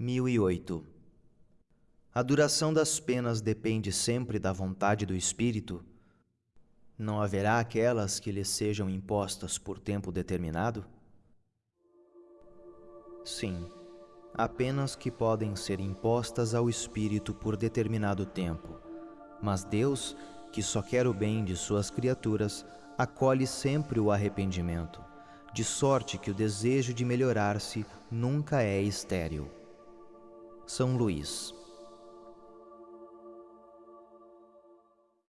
1008. A duração das penas depende sempre da vontade do Espírito? Não haverá aquelas que lhe sejam impostas por tempo determinado? Sim, apenas que podem ser impostas ao Espírito por determinado tempo. Mas Deus, que só quer o bem de suas criaturas, acolhe sempre o arrependimento, de sorte que o desejo de melhorar-se nunca é estéril. São Luís